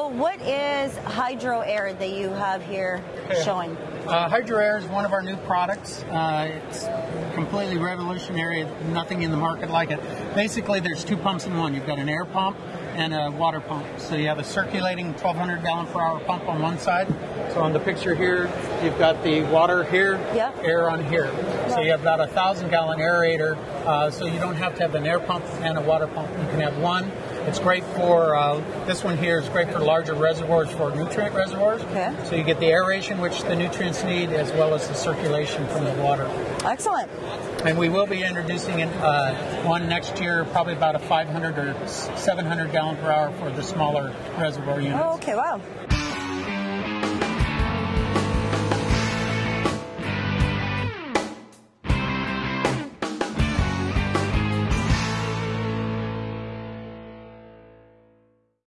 what is Hydro Air that you have here Okay. showing? Uh, Hydro Air is one of our new products. Uh, it's completely revolutionary. Nothing in the market like it. Basically, there's two pumps in one. You've got an air pump and a water pump. So you have a circulating 1,200 gallon per hour pump on one side. So on the picture here, you've got the water here, Yeah. air on here. So you have about a thousand gallon aerator. Uh, so you don't have to have an air pump and a water pump. You can have one. It's great for uh, this one here is great for larger reservoirs for nutrient reservoirs. Okay. So you get the aeration which the nutrients need as well as the circulation from the water. Excellent. And we will be introducing uh, one next year, probably about a 500 or 700 gallon per hour for the smaller reservoir units. Oh, okay, wow.